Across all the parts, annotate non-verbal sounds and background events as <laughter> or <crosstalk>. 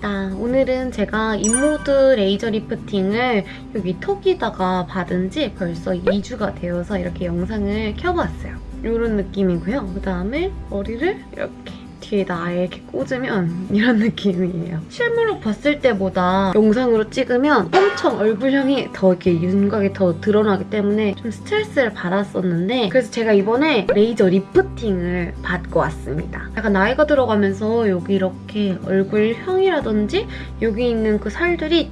반갑습니다. 오늘은 제가 인모드 레이저 리프팅을 여기 턱에다가 받은 지 벌써 2주가 되어서 이렇게 영상을 켜봤어요. 이런 느낌이고요. 그 다음에 머리를 이렇게 뒤에다 아예 이렇게 꽂으면 <laughs> 이런 느낌이에요. 실물로 봤을 때보다 영상으로 찍으면 엄청 얼굴형이 더 이렇게 윤곽이 더 드러나기 때문에 좀 스트레스를 받았었는데 그래서 제가 이번에 레이저 리프팅을 받고 왔습니다. 약간 나이가 들어가면서 여기 이렇게 얼굴형이라든지 여기 있는 그 살들이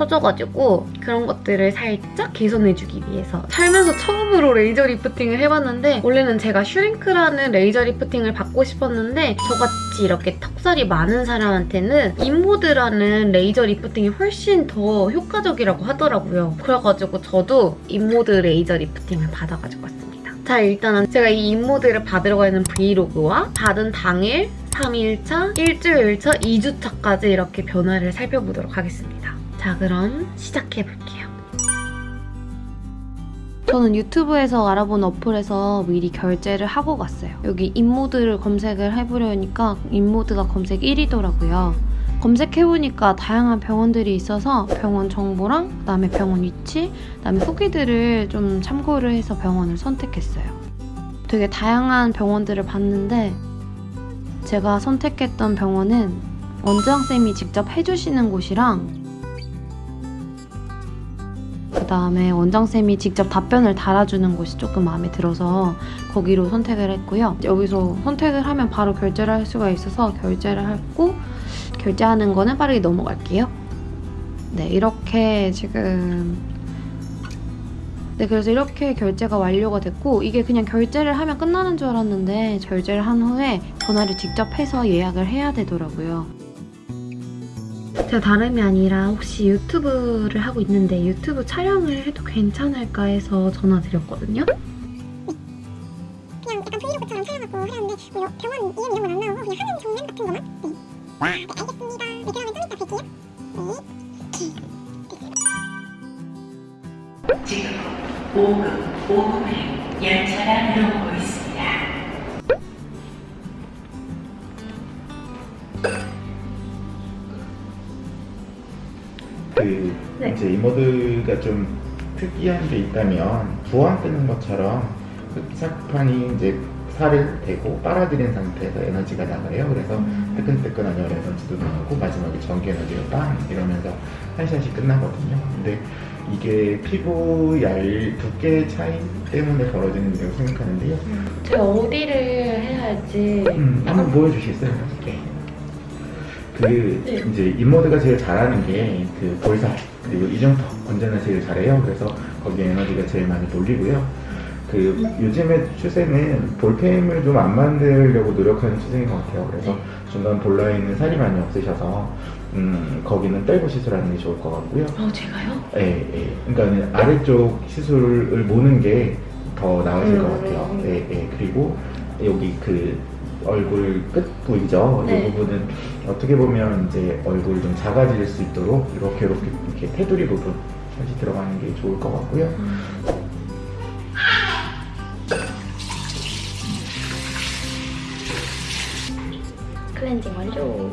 처져가지고 그런 것들을 살짝 개선해주기 위해서 살면서 처음으로 레이저 리프팅을 해봤는데 원래는 제가 슈링크라는 레이저 리프팅을 받고 싶었는데 저같이 이렇게 턱살이 많은 사람한테는 인모드라는 레이저 리프팅이 훨씬 더 효과적이라고 하더라고요. 그래가지고 저도 인모드 레이저 리프팅을 받아가지고 왔습니다. 자 일단은 제가 이 인모드를 받으러 가는 브이로그와 받은 당일 3일차, 일주일차, 2주차까지 이렇게 변화를 살펴보도록 하겠습니다. 자 그럼 시작해볼게요. 저는 유튜브에서 알아본 어플에서 미리 결제를 하고 갔어요. 여기 인모드를 검색을 해보려니까 인모드가 검색 1위더라고요. 검색해보니까 다양한 병원들이 있어서 병원 정보랑 그다음에 병원 위치, 그다음에 후기들을 좀 참고를 해서 병원을 선택했어요. 되게 다양한 병원들을 봤는데 제가 선택했던 병원은 원장쌤이 직접 해주시는 곳이랑 그 다음에 원장쌤이 직접 답변을 달아주는 곳이 조금 마음에 들어서 거기로 선택을 했고요. 여기서 선택을 하면 바로 결제를 할 수가 있어서 결제를 하고 결제하는 거는 빠르게 넘어갈게요. 네, 이렇게 지금 네, 그래서 이렇게 결제가 완료가 됐고 이게 그냥 결제를 하면 끝나는 줄 알았는데 결제를 한 후에 전화를 직접 해서 예약을 해야 되더라고요. 제가 다름이 아니라 혹시 유튜브를 하고 있는데 유튜브 촬영을 해도 괜찮을까 해서 전화 드렸거든요. 그냥 약간 브이로그처럼 촬영하고 하려는데 뭐 여- 병원 이름 이런 건 안 나오고 그냥 하는 정량 같은 것만 네. 네 알겠습니다 네 그러면 좀 이따 뵐게요 네 지금 5급 5급에 열차가 들어오고 있습니다. 그 네. 이제 이모드가 좀 특이한 게 있다면 부항 뜨는 것처럼 흑착판이 이제 살을 대고 빨아들인 상태에서 에너지가 나가요. 그래서 음. 뜨끈뜨끈한 열 에너지도 나오고 마지막에 전기 에너지가 빵 이러면서 한 샷이 끝나거든요. 근데 이게 피부 얇 두께 차이 때문에 벌어지는 일이라고 생각하는데요. 제가 어디를 해야 할지 음, 한번 보여주시겠어요? 네. 그 네. 이제 인모드가 제일 잘하는 게 그 볼살 그리고 이중턱 건전을 제일 잘해요. 그래서 거기에 에너지가 제일 많이 돌리고요. 그 요즘의 추세는 볼펜을 좀 안 만들려고 노력하는 추세인 것 같아요. 그래서 중간 볼라에 있는 살이 많이 없으셔서 음, 거기는 떼고 시술하는 게 좋을 것 같고요. 어 제가요? 예, 예. 그러니까 아래쪽 시술을 모는 게 더 나으실 것 음. 같아요. 예, 예. 그리고 여기 그 얼굴 끝 부위죠. 네. 이 부분은 어떻게 보면 이제 얼굴 좀 작아질 수 있도록 이렇게 이렇게 이렇게 테두리 부분 다시 들어가는 게 좋을 것 같고요. 클렌징 완료.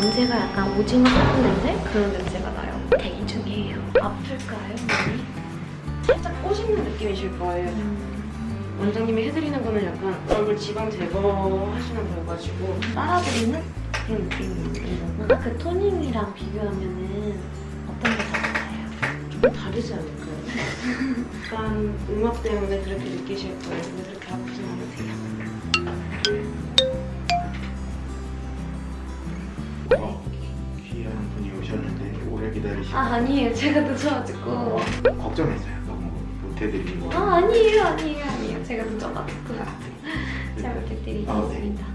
냄새가 약간 오징어 볶은 냄새? 그런 냄새가 나요. 대기 중이에요. 아플까요, 많이? 살짝 꼬시는 느낌이 실 거예요. 원장님이 해드리는 거는 약간 얼굴 지방 제거하시는 거여가지고 빨아들이는? 그런 느낌인 거고 아까 그 토닝이랑 비교하면은 어떤 게 다른가요? 조금 다르지 않을까요? 약간 음악 때문에 그렇게 느끼실 거예요. 근데 그렇게 아프진 않으세요. 기다리시고 아 아니에요 제가 늦어가지고 어, 걱정했어요. 너무 못해드린 거. 아 아니에요 아니에요 아니에요 제가 늦어가지고 아, 네. <laughs> 잘 아, 네. 부탁드리겠습니다 해보겠습니다.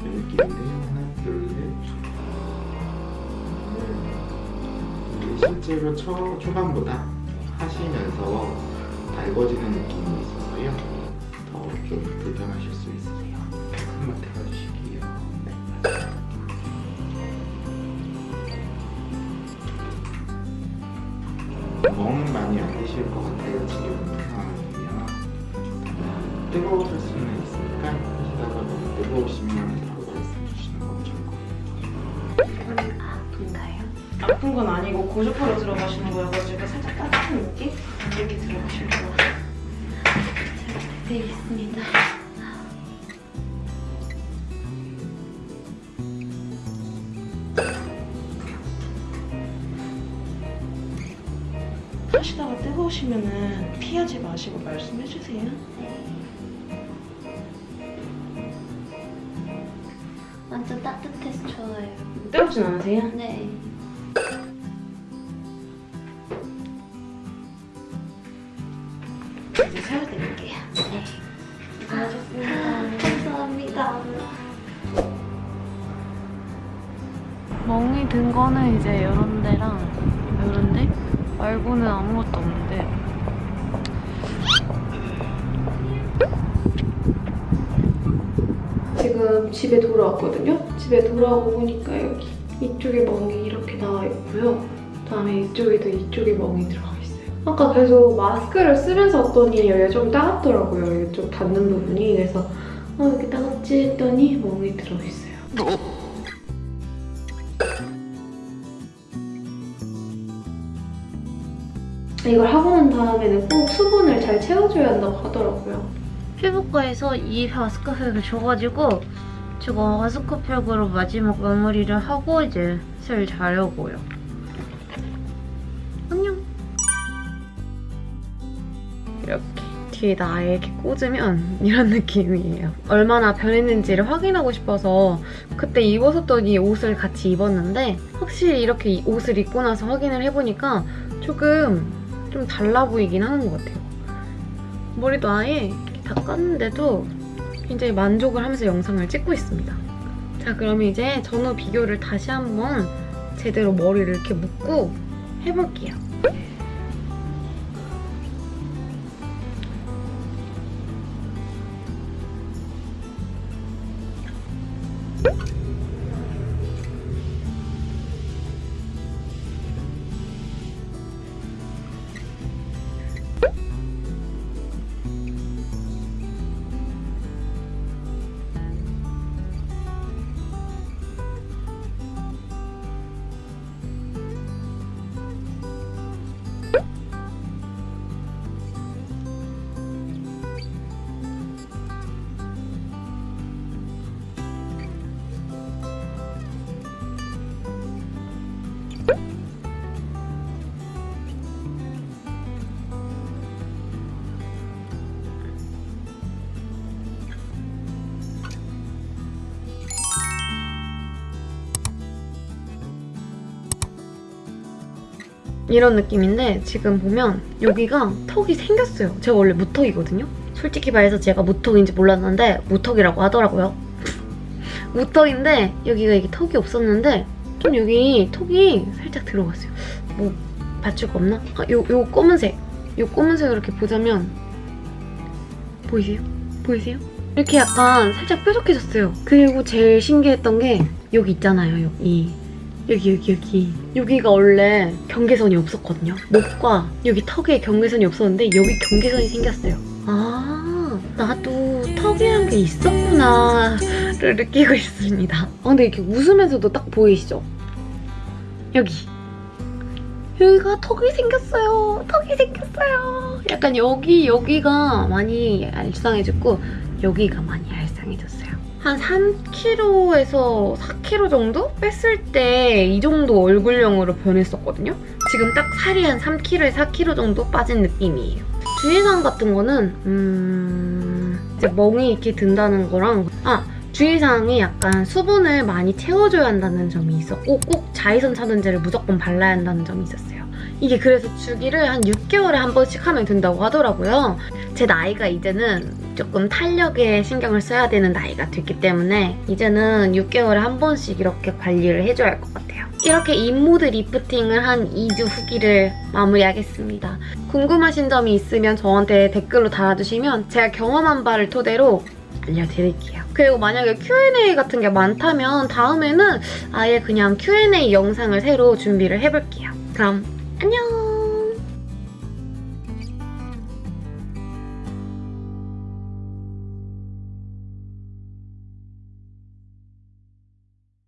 그 느낌인데 하나, 둘, 셋. 음, 실제로 초, 초반보다 하시면서 달궈지는 느낌이 있어서요. 더 좀 불편하실 수 있으세요. 멍 많이 안 드실 것 같아요 지금 상황이면 뜨거우실 수는 있으니까 하시다가 너무 뜨거우시면 바로 말씀 주시는 건 좋을 것 같아요 아픈가요? 아픈 건 아니고 고주파로 들어가시는 거여가지고 살짝 따뜻한 느낌? 이렇게 들어가실 거예요. 잘 부탁드리겠습니다 뜨거우시면은 피하지 마시고 말씀해 주세요. 완전 따뜻해서 좋아요 뜨겁진 않으세요? 네 이제 세워드릴게요. 네. 고맙습니다. 감사합니다. 멍이 든 거는 이제 이런 데랑 이런 데 말고는 아무것도 없는데 지금 집에 돌아왔거든요. 집에 돌아오고 보니까 여기 이쪽에 멍이 이렇게 나와 있고요. 그다음에 이쪽에도 이쪽에 멍이 들어가 있어요. 아까 계속 마스크를 쓰면서 왔더니 여기가 좀 따갑더라고요. 여기 좀 닿는 부분이. 그래서 어, 여기 따갑지 했더니 멍이 들어있어요. 이걸 하고 난 다음에는 꼭 수분을 잘 채워줘야 한다고 하더라고요. 피부과에서 이 마스크팩을 줘가지고 제가 마스크팩으로 마지막 마무리를 하고 이제 슬 자려고요. 안녕. 이렇게 아예 이렇게 꽂으면 이런 느낌이에요. 얼마나 변했는지를 확인하고 싶어서 그때 입었었던 이 옷을 같이 입었는데 확실히 이렇게 이 옷을 입고 나서 확인을 해보니까 조금 좀 달라 보이긴 하는 것 같아요. 머리도 아예 다 깠는데도 굉장히 만족을 하면서 영상을 찍고 있습니다. 자, 그럼 이제 전후 비교를 다시 한번 제대로 머리를 이렇게 묶고 해볼게요. 이런 느낌인데 지금 보면 여기가 턱이 생겼어요. 제가 원래 무턱이거든요. 솔직히 말해서 제가 무턱인지 몰랐는데 무턱이라고 하더라고요. <laughs> 무턱인데 여기가 이게 턱이 없었는데 좀 여기 턱이 살짝 들어갔어요. 뭐 받칠 거 없나? 아, 요, 요 검은색. 요 검은색을 이렇게 보자면 보이세요? 보이세요? 이렇게 약간 살짝 뾰족해졌어요. 그리고 제일 신기했던 게 여기 있잖아요, 여기. 여기 여기 여기. 여기가 원래 경계선이 없었거든요. 목과 여기 턱에 경계선이 없었는데 여기 경계선이 생겼어요. 아 나도 턱이란 게 있었구나 를 느끼고 있습니다. 아, 근데 이렇게 웃으면서도 딱 보이시죠? 여기. 여기가 턱이 생겼어요. 턱이 생겼어요. 약간 여기 여기가 많이 알쌍해졌고 여기가 많이 알쌍해졌어요 한 3kg에서 4kg 정도 뺐을 때 이 정도 얼굴형으로 변했었거든요. 지금 딱 살이 한 3kg에 4kg 정도 빠진 느낌이에요. 주의사항 같은 거는 음... 이제 멍이 이렇게 든다는 거랑 아 주의사항이 약간 수분을 많이 채워줘야 한다는 점이 있었고 꼭 자외선 차단제를 무조건 발라야 한다는 점이 있었어요. 이게 그래서 주기를 한 6개월에 한 번씩 하면 된다고 하더라고요. 제 나이가 이제는 조금 탄력에 신경을 써야 되는 나이가 됐기 때문에 이제는 6개월에 한 번씩 이렇게 관리를 해줘야 할 것 같아요. 이렇게 인모드 리프팅을 한 2주 후기를 마무리하겠습니다. 궁금하신 점이 있으면 저한테 댓글로 달아주시면 제가 경험한 바를 토대로 알려드릴게요. 그리고 만약에 Q&A 같은 게 많다면 다음에는 아예 그냥 Q&A 영상을 새로 준비를 해볼게요. 그럼 안녕!